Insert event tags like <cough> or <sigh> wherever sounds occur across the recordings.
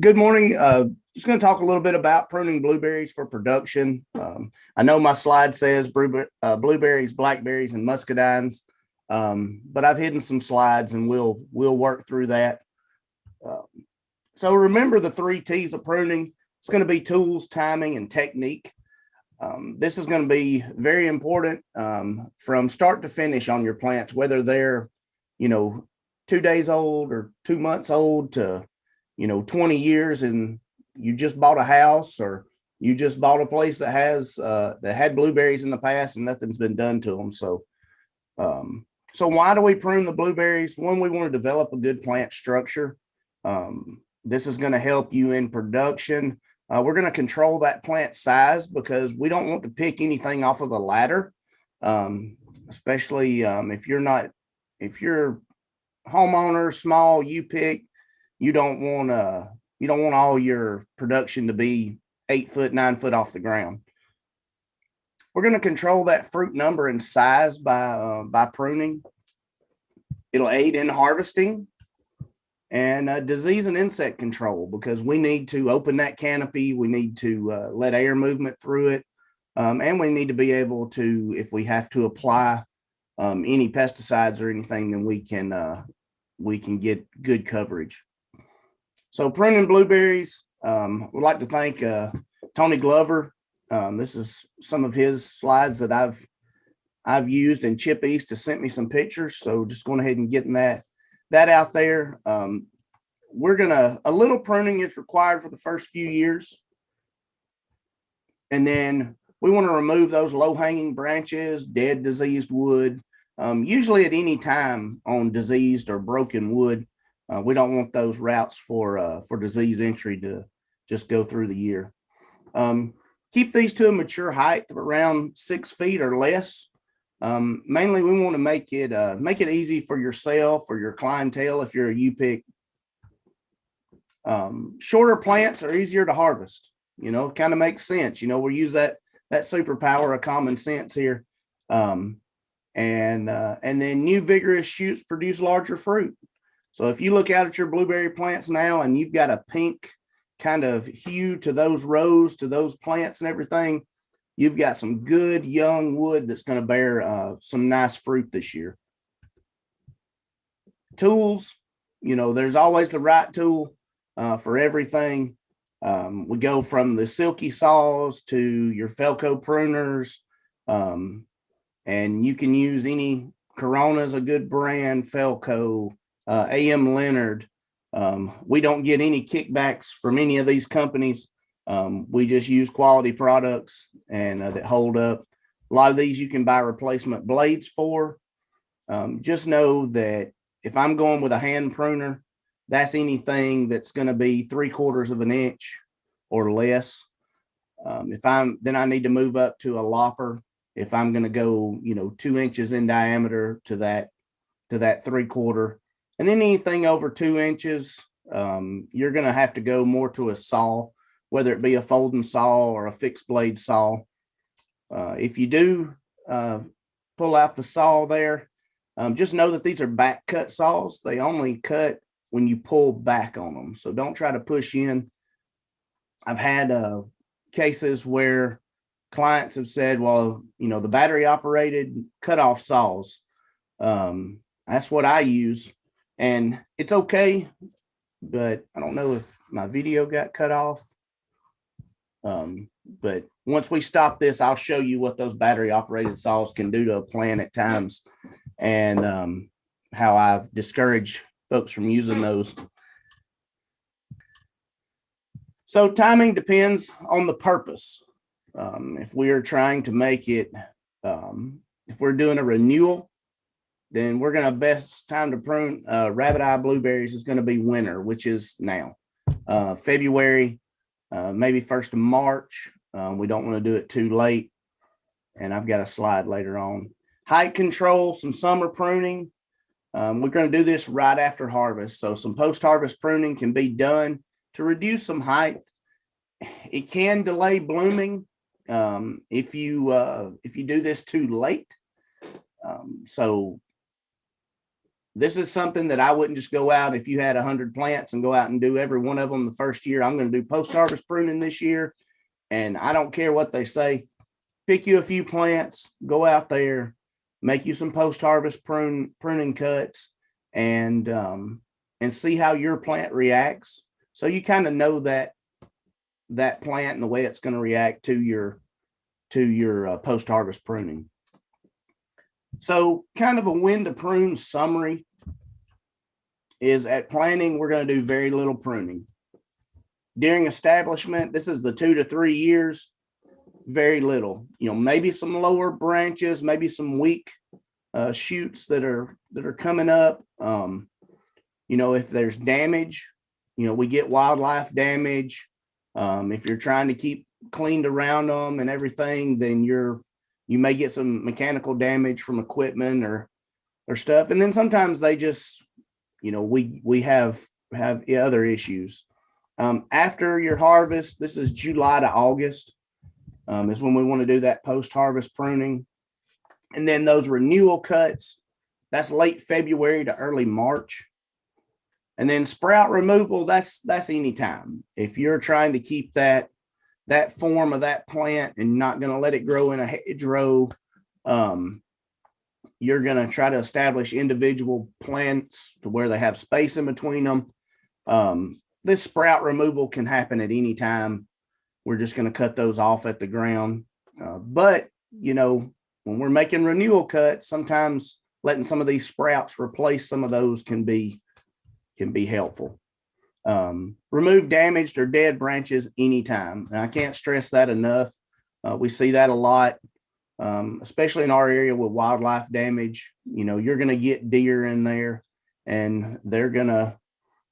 Good morning. Uh, just going to talk a little bit about pruning blueberries for production. Um, I know my slide says uh, blueberries, blackberries, and muscadines, um, but I've hidden some slides and we'll we'll work through that. Uh, so remember the three T's of pruning. It's going to be tools, timing, and technique. Um, this is going to be very important um, from start to finish on your plants, whether they're, you know, two days old or two months old to, you know, 20 years and you just bought a house or you just bought a place that has, uh, that had blueberries in the past and nothing's been done to them. So, um, so why do we prune the blueberries? One, we want to develop a good plant structure. Um, this is going to help you in production. Uh, we're going to control that plant size because we don't want to pick anything off of the ladder, um, especially um, if you're not, if you're homeowner, small, you pick, you don't want to, you don't want all your production to be eight foot, nine foot off the ground. We're going to control that fruit number and size by, uh, by pruning. It'll aid in harvesting and uh, disease and insect control because we need to open that canopy. We need to uh, let air movement through it. Um, and we need to be able to, if we have to apply um, any pesticides or anything, then we can uh, we can get good coverage. So pruning blueberries, um, would like to thank uh, Tony Glover. Um, this is some of his slides that I've I've used and Chip East has sent me some pictures. So just going ahead and getting that that out there. Um, we're gonna, a little pruning is required for the first few years. And then we want to remove those low hanging branches, dead diseased wood. Um, usually at any time on diseased or broken wood, uh, we don't want those routes for uh, for disease entry to just go through the year. Um, keep these to a mature height of around six feet or less. Um, mainly, we want to make it uh, make it easy for yourself or your clientele if you're a U-pick. Um, shorter plants are easier to harvest. You know, kind of makes sense. You know, we use that that superpower of common sense here. Um, and uh, and then new vigorous shoots produce larger fruit. So if you look out at your blueberry plants now and you've got a pink kind of hue to those rows, to those plants and everything, you've got some good young wood that's going to bear uh, some nice fruit this year. Tools, you know, there's always the right tool uh, for everything. Um, we go from the silky saws to your Felco pruners, um, and you can use any Corona's a good brand, Felco, uh, AM Leonard. Um, we don't get any kickbacks from any of these companies. Um, we just use quality products and uh, that hold up. A lot of these you can buy replacement blades for. Um, just know that if I'm going with a hand pruner, that's anything that's going to be three quarters of an inch or less. Um, if I'm, then I need to move up to a lopper. If I'm going to go, you know, two inches in diameter to that, to that three quarter, and then anything over two inches, um, you're going to have to go more to a saw whether it be a folding saw or a fixed blade saw. Uh, if you do uh, pull out the saw there, um, just know that these are back cut saws. They only cut when you pull back on them. So don't try to push in. I've had uh, cases where clients have said, well, you know, the battery operated cut off saws. Um, that's what I use. And it's okay, but I don't know if my video got cut off. Um, but once we stop this, I'll show you what those battery operated saws can do to a plant at times and um, how I discourage folks from using those. So timing depends on the purpose. Um, if we are trying to make it, um, if we're doing a renewal, then we're going to best time to prune uh, rabbit eye blueberries is going to be winter, which is now. Uh, February uh, maybe first of March. Um, we don't want to do it too late. And I've got a slide later on. Height control, some summer pruning. Um, we're going to do this right after harvest. So some post-harvest pruning can be done to reduce some height. It can delay blooming um, if you uh, if you do this too late. Um, so this is something that I wouldn't just go out if you had a hundred plants and go out and do every one of them the first year. I'm going to do post harvest pruning this year. And I don't care what they say. Pick you a few plants, go out there, make you some post harvest prune pruning cuts and um, and see how your plant reacts. So you kind of know that that plant and the way it's going to react to your to your uh, post harvest pruning. So kind of a when to prune summary is at planting, we're going to do very little pruning. During establishment, this is the two to three years, very little, you know, maybe some lower branches, maybe some weak uh, shoots that are that are coming up. Um, you know, if there's damage, you know, we get wildlife damage. Um, if you're trying to keep cleaned around them and everything, then you're you may get some mechanical damage from equipment or or stuff. And then sometimes they just, you know, we we have have other issues. Um, after your harvest, this is July to August, um, is when we want to do that post-harvest pruning. And then those renewal cuts, that's late February to early March. And then sprout removal, that's that's any time. If you're trying to keep that that form of that plant and not going to let it grow in a hedgerow, um, you're going to try to establish individual plants to where they have space in between them. Um, this sprout removal can happen at any time. We're just going to cut those off at the ground. Uh, but, you know, when we're making renewal cuts, sometimes letting some of these sprouts replace some of those can be can be helpful. Um, remove damaged or dead branches anytime. And I can't stress that enough. Uh, we see that a lot, um, especially in our area with wildlife damage. You know, you're going to get deer in there and they're going to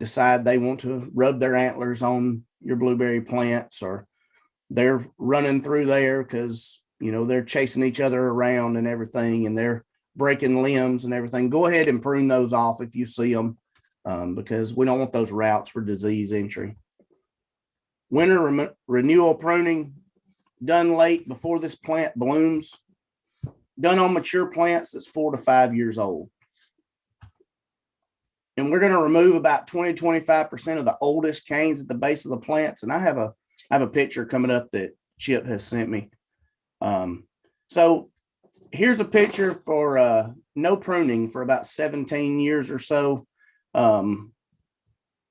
decide they want to rub their antlers on your blueberry plants or they're running through there because, you know, they're chasing each other around and everything and they're breaking limbs and everything. Go ahead and prune those off if you see them um, because we don't want those routes for disease entry. Winter re renewal pruning done late before this plant blooms, done on mature plants that's four to five years old. And we're going to remove about 20, 25% of the oldest canes at the base of the plants. And I have a, I have a picture coming up that Chip has sent me. Um, so here's a picture for uh, no pruning for about 17 years or so. Um,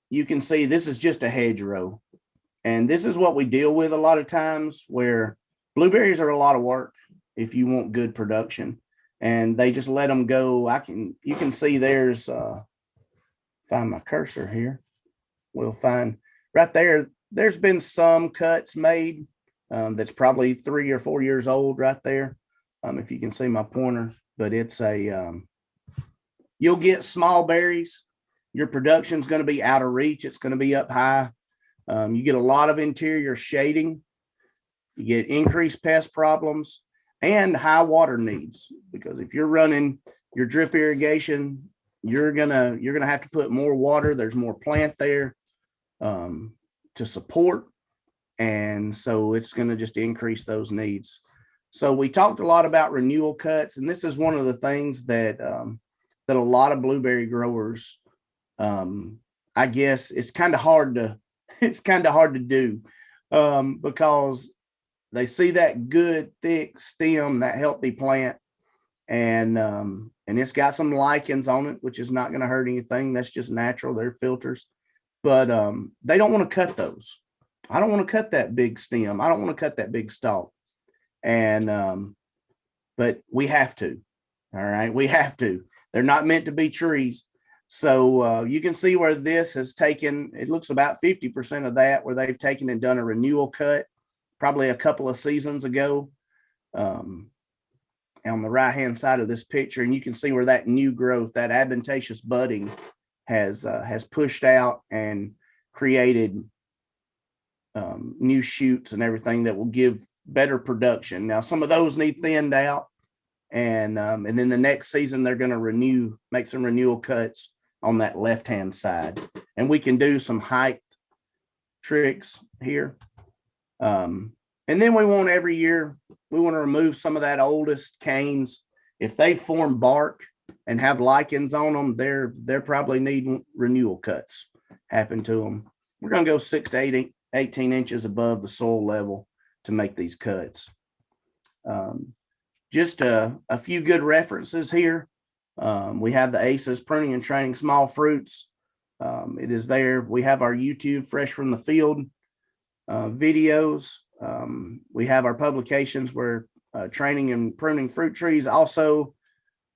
you can see this is just a hedgerow. And this is what we deal with a lot of times where blueberries are a lot of work if you want good production and they just let them go. I can, you can see there's, uh, find my cursor here. We'll find right there. There's been some cuts made um, that's probably three or four years old right there. Um, if you can see my pointer, but it's a, um, you'll get small berries. Your production is going to be out of reach. It's going to be up high. Um, you get a lot of interior shading. You get increased pest problems and high water needs because if you're running your drip irrigation you're gonna you're gonna have to put more water. There's more plant there um, to support. And so it's to just increase those needs. So we talked a lot about renewal cuts and this is one of the things that um, that a lot of blueberry growers um, i guess it's kind of hard to <laughs> it's kind of hard to do um, because they see that good thick stem that healthy plant and um, and it's got some lichens on it, which is not going to hurt anything. That's just natural. They're filters, but um, they don't want to cut those. I don't want to cut that big stem. I don't want to cut that big stalk. And um, but we have to. All right, we have to. They're not meant to be trees. So uh, you can see where this has taken, it looks about 50% of that where they've taken and done a renewal cut probably a couple of seasons ago. Um, on the right hand side of this picture and you can see where that new growth that adventitious budding has uh, has pushed out and created um, new shoots and everything that will give better production now some of those need thinned out and um, and then the next season they're going to renew make some renewal cuts on that left hand side and we can do some height tricks here um, and then we want every year we want to remove some of that oldest canes. If they form bark, and have lichens on them, they're, they're probably needing renewal cuts happen to them. We're gonna go six to eight, 18 inches above the soil level to make these cuts. Um, Just a, a few good references here. Um, we have the ACES pruning and training small fruits. Um, it is there. We have our YouTube fresh from the field uh, videos. Um, we have our publications where uh, training and pruning fruit trees. Also,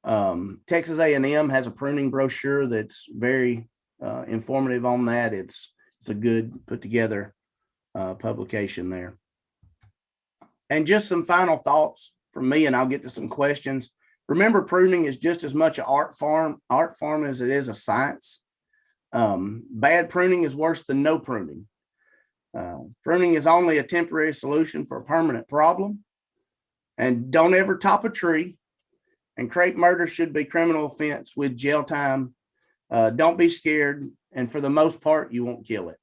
um, Texas A&M has a pruning brochure that's very uh, informative on that. It's it's a good put together uh, publication there. And just some final thoughts from me, and I'll get to some questions. Remember, pruning is just as much an art form, art form as it is a science. Um, bad pruning is worse than no pruning. Uh, pruning is only a temporary solution for a permanent problem. And don't ever top a tree. And crepe murder should be criminal offense with jail time. Uh, don't be scared. And for the most part, you won't kill it.